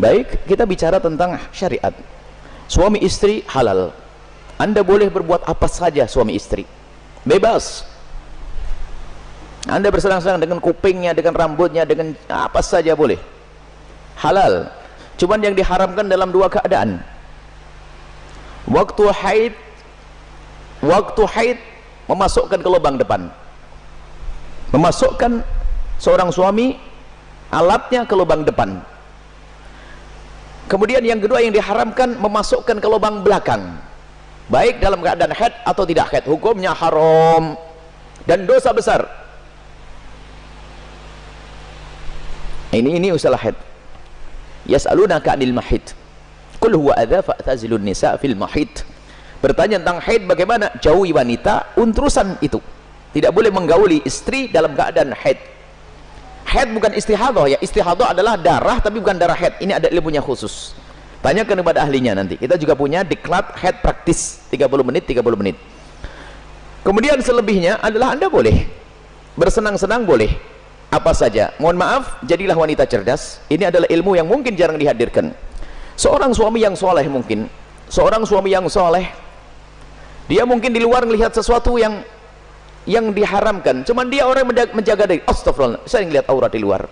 baik kita bicara tentang syariat. Suami istri halal. Anda boleh berbuat apa saja suami istri. Bebas. Anda bersenang-senang dengan kupingnya dengan rambutnya dengan apa saja boleh. Halal. Cuman yang diharamkan dalam dua keadaan. Waktu haid waktu haid memasukkan ke lubang depan. Memasukkan seorang suami alatnya ke lubang depan kemudian yang kedua yang diharamkan memasukkan ke lubang belakang. Baik dalam keadaan head atau tidak head hukumnya haram. Dan dosa besar. Ini ini usalah head yas'alunaka 'anil mahid. Qul huwa adza fa'tazilun nisa fil mahid. Bertanya tentang haid bagaimana? Jauhi wanita untrusan itu. Tidak boleh menggauli istri dalam keadaan haid haid bukan istihadah ya istihadah adalah darah tapi bukan darah haid ini ada ilmunya khusus. Tanyakan kepada ahlinya nanti. Kita juga punya diklat haid praktis 30 menit 30 menit. Kemudian selebihnya adalah anda boleh. Bersenang-senang boleh. Apa saja. Mohon maaf jadilah wanita cerdas. Ini adalah ilmu yang mungkin jarang dihadirkan. Seorang suami yang soleh mungkin. Seorang suami yang soleh dia mungkin di luar melihat sesuatu yang yang diharamkan. Cuman dia orang menjaga diri. Astagfirullah saya ngelihat aurat di luar.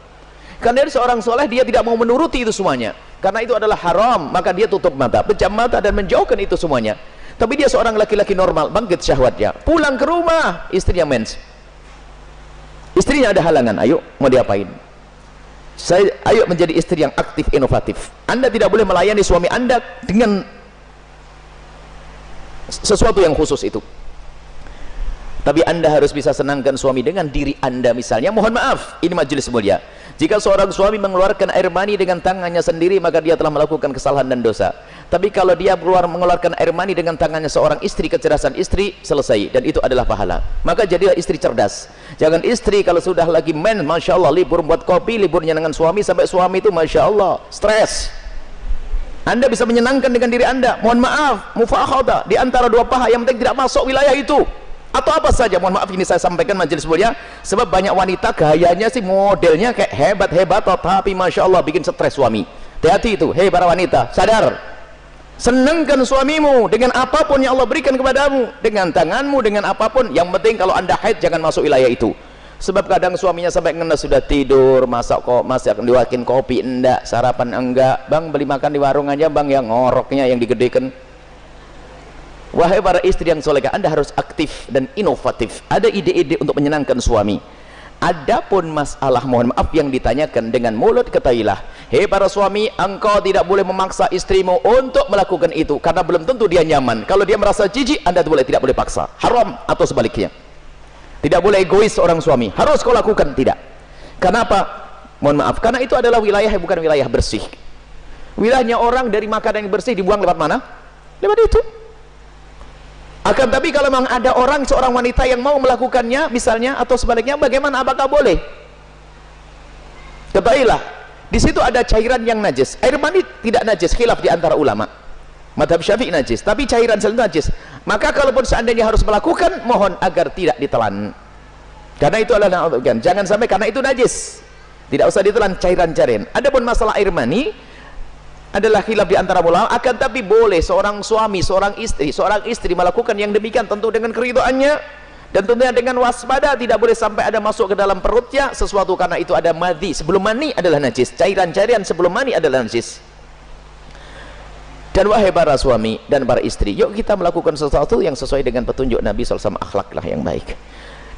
Karena dia seorang soleh dia tidak mau menuruti itu semuanya. Karena itu adalah haram maka dia tutup mata pejam mata dan menjauhkan itu semuanya. Tapi dia seorang laki-laki normal bangkit syahwatnya pulang ke rumah istrinya mens. Istrinya ada halangan ayo mau diapain? Saya ayo menjadi istri yang aktif inovatif. Anda tidak boleh melayani suami anda dengan sesuatu yang khusus itu tapi anda harus bisa senangkan suami dengan diri anda misalnya. Mohon maaf ini majelis mulia. Jika seorang suami mengeluarkan air mani dengan tangannya sendiri maka dia telah melakukan kesalahan dan dosa. Tapi kalau dia keluar mengeluarkan air mani dengan tangannya seorang istri kecerdasan istri selesai. Dan itu adalah pahala. Maka jadilah istri cerdas. Jangan istri kalau sudah lagi men Masya Allah libur buat kopi liburnya dengan suami sampai suami itu Masya Allah stres. Anda bisa menyenangkan dengan diri anda. Mohon maaf mufakhadah di antara dua paha yang penting tidak masuk wilayah itu atau apa saja mohon maaf ini saya sampaikan majelis mulia sebab banyak wanita gayanya sih modelnya kayak hebat-hebat tapi Masya Allah bikin stres suami. Hati-hati itu hei para wanita sadar. Senangkan suamimu dengan apa pun yang Allah berikan kepadamu dengan tanganmu dengan apa pun. Yang penting kalau anda haid jangan masuk wilayah itu. Sebab kadang suaminya sampai ngena sudah tidur masak kok masih akan diwakin kopi enggak sarapan enggak. Bang beli makan di warung aja bang yang ngoroknya yang digedekan wahai para istri yang solehah anda harus aktif dan inovatif. Ada ide-ide untuk menyenangkan suami. Adapun masalah mohon maaf yang ditanyakan dengan mulut ketahuilah hei para suami engkau tidak boleh memaksa istrimu untuk melakukan itu karena belum tentu dia nyaman. Kalau dia merasa jijik anda boleh tidak boleh paksa. Haram atau sebaliknya. Tidak boleh egois seorang suami. Harus kau lakukan tidak. Kenapa? Mohon maaf karena itu adalah wilayah yang bukan wilayah bersih. Wilayahnya orang dari makanan yang bersih dibuang lewat mana? Lewat itu akan tapi kalau memang ada orang seorang wanita yang mau melakukannya misalnya atau sebaliknya bagaimana? Apakah boleh? Ketahuilah di situ ada cairan yang najis. Air mani tidak najis khilaf di antara ulama. Madhab syafi'i najis tapi cairan selalu najis. Maka kalaupun seandainya harus melakukan mohon agar tidak ditelan. Karena itu adalah jangan sampai karena itu najis. Tidak usah ditelan cairan-cairan. Adapun masalah air mani adalah khilaf di antara ulama. Akan tapi boleh seorang suami, seorang istri, seorang istri melakukan yang demikian tentu dengan keridoannya dan tentunya dengan waspada tidak boleh sampai ada masuk ke dalam perutnya sesuatu karena itu ada madhi. Sebelum mani adalah najis. Cairan-cairan sebelum mani adalah najis. Dan wahai para suami dan para istri yuk kita melakukan sesuatu yang sesuai dengan petunjuk Nabi SAW akhlaklah yang baik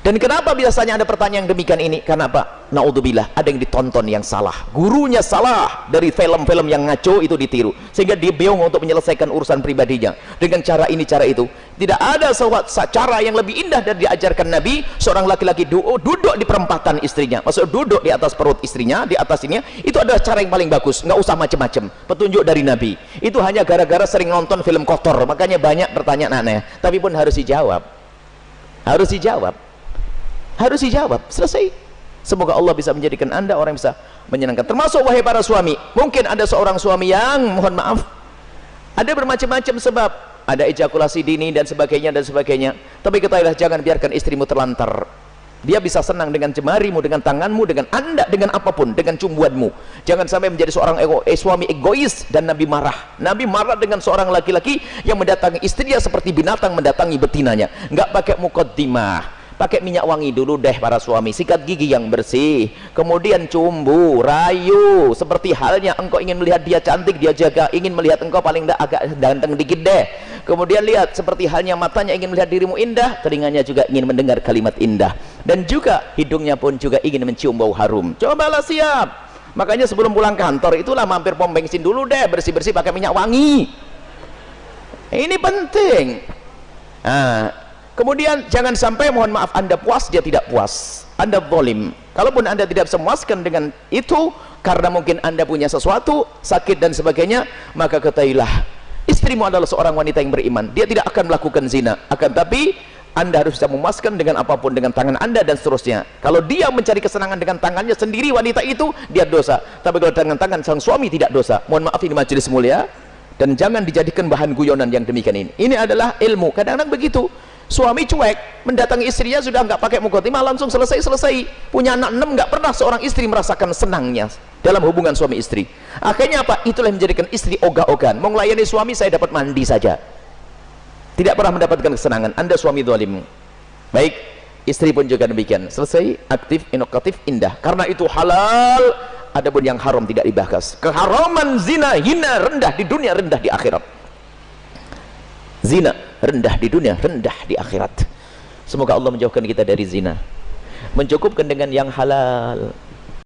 dan kenapa biasanya ada pertanyaan demikian ini? Karena apa? Naudzubillah ada yang ditonton yang salah. Gurunya salah dari film-film yang ngaco itu ditiru. Sehingga dia bingung untuk menyelesaikan urusan pribadinya. Dengan cara ini cara itu. Tidak ada cara yang lebih indah dari diajarkan Nabi seorang laki-laki duduk di perempatan istrinya. Maksud duduk di atas perut istrinya di atas ini itu adalah cara yang paling bagus. Nggak usah macam-macam petunjuk dari Nabi. Itu hanya gara-gara sering nonton film kotor. Makanya banyak pertanyaan aneh tapi pun harus dijawab. Harus dijawab harus dijawab. Selesai. Semoga Allah bisa menjadikan anda orang yang bisa menyenangkan. Termasuk wahai para suami. Mungkin ada seorang suami yang mohon maaf ada bermacam-macam sebab. Ada ejakulasi dini dan sebagainya dan sebagainya. Tapi ketahuilah jangan biarkan istrimu terlantar. Dia bisa senang dengan jemarimu dengan tanganmu dengan anda dengan apa pun dengan cumbuanmu. Jangan sampai menjadi seorang ego, eh, suami egois dan Nabi marah. Nabi marah dengan seorang laki-laki yang mendatangi istrinya seperti binatang mendatangi betinanya. Nggak pakai mukaddimah pakai minyak wangi dulu deh para suami sikat gigi yang bersih kemudian cumbu rayu. Seperti halnya engkau ingin melihat dia cantik dia jaga ingin melihat engkau paling tidak agak ganteng dikit deh. Kemudian lihat seperti halnya matanya ingin melihat dirimu indah telinganya juga ingin mendengar kalimat indah. Dan juga hidungnya pun juga ingin mencium bau harum. Cobalah siap. Makanya sebelum pulang kantor itulah mampir pom bensin dulu deh bersih-bersih pakai minyak wangi. Ini penting. Nah kemudian jangan sampai mohon maaf anda puas dia tidak puas. Anda zalim. Kalaupun anda tidak bisa memuaskan dengan itu karena mungkin anda punya sesuatu sakit dan sebagainya maka ketahuilah istrimu adalah seorang wanita yang beriman. Dia tidak akan melakukan zina. Akan tapi anda harus bisa memuaskan dengan apa pun dengan tangan anda dan seterusnya. Kalau dia mencari kesenangan dengan tangannya sendiri wanita itu dia dosa. Tapi kalau dengan tangan sang suami tidak dosa. Mohon maaf ini majelis mulia. Dan jangan dijadikan bahan guyonan yang demikian ini. Ini adalah ilmu. Kadang-kadang begitu suami cuek mendatangi istrinya sudah nggak pakai mukotimah langsung selesai-selesai punya anak enam nggak pernah seorang istri merasakan senangnya dalam hubungan suami istri. Akhirnya apa? Itulah yang menjadikan istri ogah-ogahan. Mau melayani suami saya dapat mandi saja. Tidak pernah mendapatkan kesenangan. Anda suami dolim baik istri pun juga demikian. Selesai aktif inovatif indah. Karena itu halal adapun yang haram tidak dibahas. Keharaman zina hina rendah di dunia rendah di akhirat zina rendah di dunia rendah di akhirat. Semoga Allah menjauhkan kita dari zina. Mencukupkan dengan yang halal